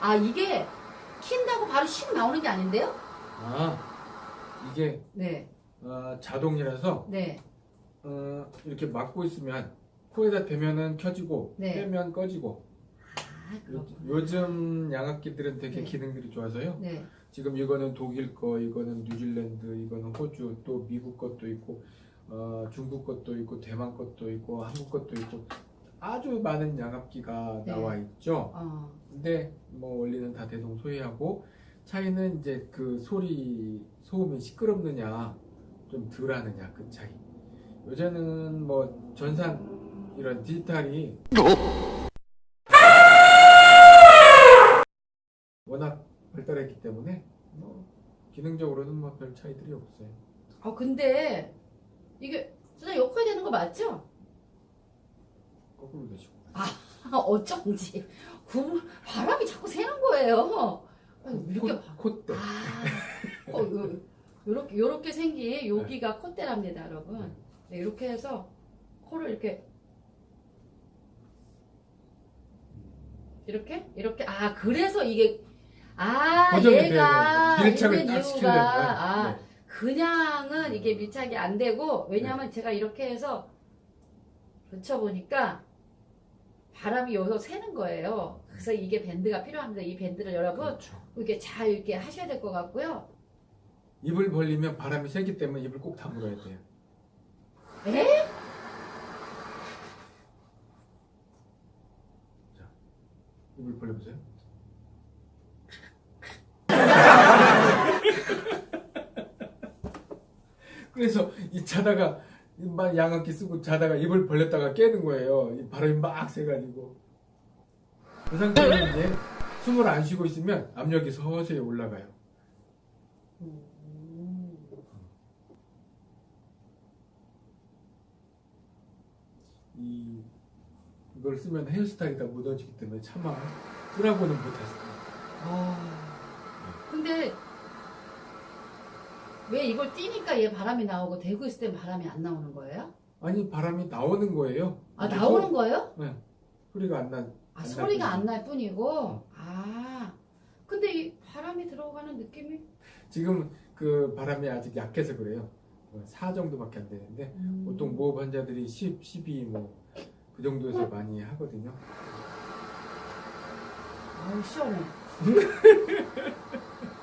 아 이게 킨다고 바로 슉 나오는 게 아닌데요? 아 이게 네, 어, 자동이라서 네, 어, 이렇게 막고 있으면 코에다 대면은 켜지고 네. 빼면 꺼지고 아 요. 요즘 양압기들은 되게 네. 기능들이 좋아서요. 네, 지금 이거는 독일 거, 이거는 뉴질랜드, 이거는 호주, 또 미국 것도 있고, 어, 중국 것도 있고, 대만 것도 있고, 한국 것도 있고, 아주 많은 양압기가 네. 나와 있죠. 어, 근데 뭐 원리는 다 대동소이하고 차이는 이제 그 소리 소음이 시끄럽느냐 좀 덜하느냐 그 차이. 요새는 뭐 전산 이런 디지털이 워낙 발달했기 때문에 뭐 기능적으로는 뭐 별 차이들이 없어요. 아 근데 이게 진짜 욕해야 되는 거 맞죠? 거꾸로 되시고. 아, 어쩐지 구 바람이 자꾸 새는 거예요. 아, 이렇게 봐. 콧대. 아, 어, 요, 요렇게 요렇게 생긴 여기가 콧대랍니다, 여러분. 네, 이렇게 해서 코를 이렇게 이렇게 이렇게 아 그래서 이게 아 얘가. 밀착을 이유가 시키려면. 아 네. 그냥은 이게 밀착이 안 되고 왜냐하면 제가 이렇게 해서 붙여보니까 바람이 여기서 새는 거예요. 그래서 이게 밴드가 필요합니다. 이 밴드를 여러분 그렇죠. 이렇게 잘 이렇게 하셔야 될 것 같고요. 입을 벌리면 바람이 세기 때문에 입을 꼭 다물어야 돼요. 에? 입을 벌려보세요. 그래서 이 자다가 막 양압기 쓰고 자다가 입을 벌렸다가 깨는 거예요. 이 바람이 막 새가지고. 그 상태로 이제 숨을 안 쉬고 있으면 압력이 서서히 올라가요. 음. 이 이걸 쓰면 헤어스타일이 다 묻어지기 때문에 차마 쓰라고는 못했어요. 아. 근데 왜 이걸 띄니까 얘 바람이 나오고 대고 있을 땐 바람이 안 나오는 거예요? 아니 바람이 나오는 거예요. 아 나오는 거예요? 소- 소리가 안 난. 아 안 소리가. 안 날 뿐이고 아 근데 이 바람이 들어가는 느낌이 지금 그 바람이 아직 약해서 그래요. 4 정도밖에 안 되는데 음. 보통 모흡 환자들이 10, 12 뭐 그 정도에서 많이 하거든요. 아우 시원해